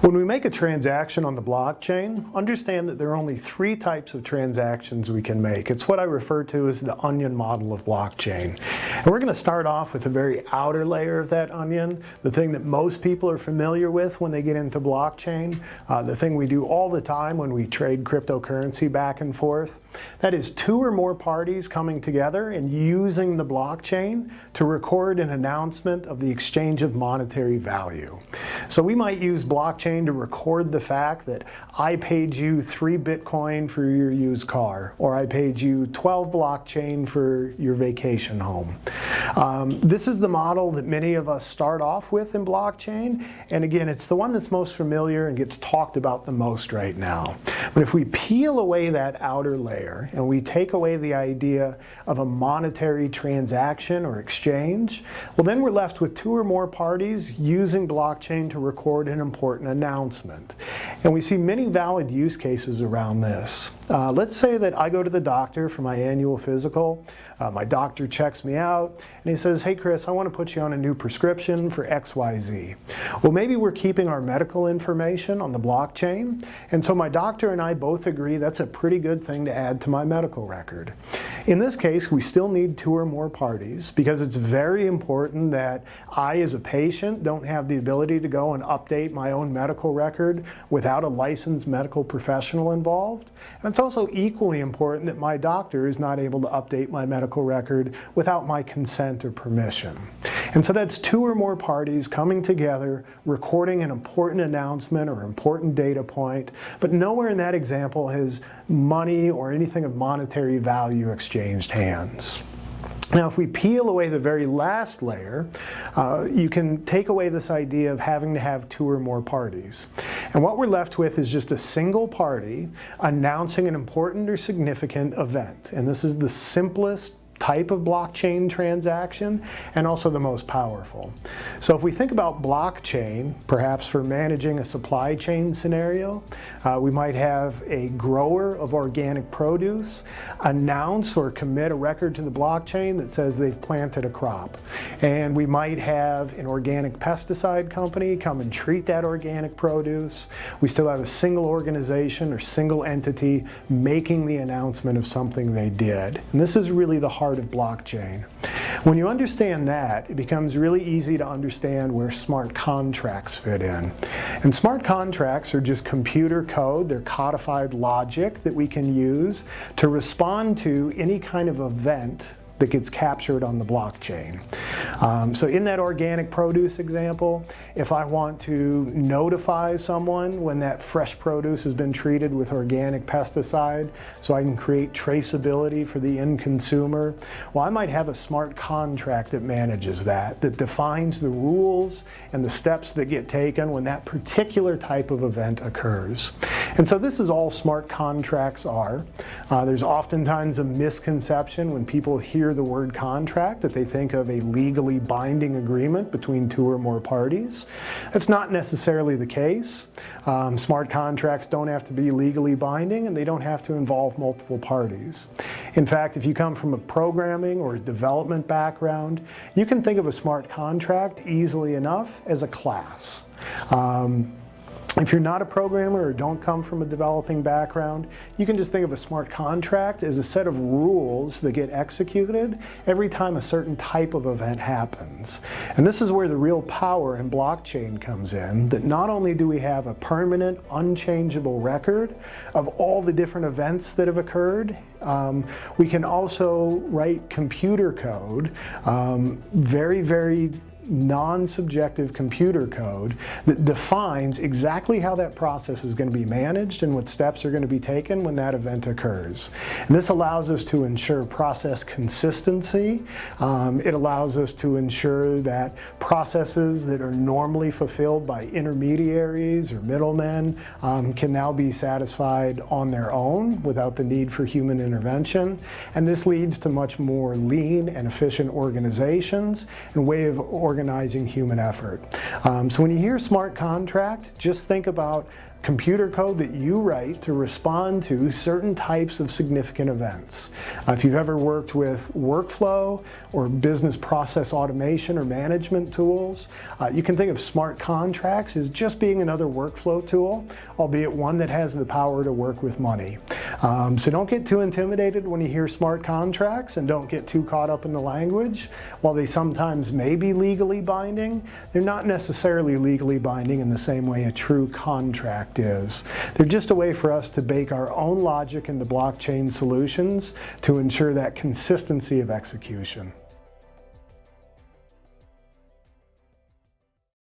When we make a transaction on the blockchain, understand that there are only three types of transactions we can make. It's what I refer to as the onion model of blockchain. And we're going to start off with the very outer layer of that onion, the thing that most people are familiar with when they get into blockchain, uh, the thing we do all the time when we trade cryptocurrency back and forth. That is two or more parties coming together and using the blockchain to record an announcement of the exchange of monetary value. So we might use blockchain to record the fact that I paid you three Bitcoin for your used car, or I paid you 12 blockchain for your vacation home. Um, this is the model that many of us start off with in blockchain. And again, it's the one that's most familiar and gets talked about the most right now. But if we peel away that outer layer and we take away the idea of a monetary transaction or exchange, well then we're left with two or more parties using blockchain to record an important announcement. And we see many valid use cases around this. Uh, let's say that I go to the doctor for my annual physical. Uh, my doctor checks me out and he says, hey Chris, I want to put you on a new prescription for XYZ. Well, maybe we're keeping our medical information on the blockchain. And so my doctor and I both agree that's a pretty good thing to add to my medical record. In this case, we still need two or more parties because it's very important that I as a patient don't have the ability to go and update my own medical record without a licensed medical professional involved. And it's also equally important that my doctor is not able to update my medical record without my consent or permission. And so that's two or more parties coming together, recording an important announcement or important data point, but nowhere in that example has money or anything of monetary value exchanged hands. Now, if we peel away the very last layer, uh, you can take away this idea of having to have two or more parties. And what we're left with is just a single party announcing an important or significant event. And this is the simplest type of blockchain transaction and also the most powerful. So if we think about blockchain, perhaps for managing a supply chain scenario, uh, we might have a grower of organic produce announce or commit a record to the blockchain that says they've planted a crop. And we might have an organic pesticide company come and treat that organic produce. We still have a single organization or single entity making the announcement of something they did. And this is really the heart of blockchain. When you understand that, it becomes really easy to understand where smart contracts fit in. And smart contracts are just computer code, they're codified logic that we can use to respond to any kind of event that gets captured on the blockchain. Um, so in that organic produce example, if I want to notify someone when that fresh produce has been treated with organic pesticide so I can create traceability for the end consumer, well I might have a smart contract that manages that, that defines the rules and the steps that get taken when that particular type of event occurs. And so this is all smart contracts are. Uh, there's oftentimes a misconception when people hear the word contract that they think of a legally binding agreement between two or more parties. That's not necessarily the case. Um, smart contracts don't have to be legally binding and they don't have to involve multiple parties. In fact, if you come from a programming or development background, you can think of a smart contract easily enough as a class. Um, if you're not a programmer or don't come from a developing background, you can just think of a smart contract as a set of rules that get executed every time a certain type of event happens. And this is where the real power in blockchain comes in, that not only do we have a permanent, unchangeable record of all the different events that have occurred, um, we can also write computer code um, very, very non-subjective computer code that defines exactly how that process is going to be managed and what steps are going to be taken when that event occurs. And this allows us to ensure process consistency. Um, it allows us to ensure that processes that are normally fulfilled by intermediaries or middlemen um, can now be satisfied on their own without the need for human intervention. And this leads to much more lean and efficient organizations and way of organization organizing human effort. Um, so when you hear smart contract, just think about computer code that you write to respond to certain types of significant events. Uh, if you've ever worked with workflow or business process automation or management tools, uh, you can think of smart contracts as just being another workflow tool, albeit one that has the power to work with money. Um, so don't get too intimidated when you hear smart contracts and don't get too caught up in the language. While they sometimes may be legally binding, they're not necessarily legally binding in the same way a true contract is. They're just a way for us to bake our own logic into blockchain solutions to ensure that consistency of execution.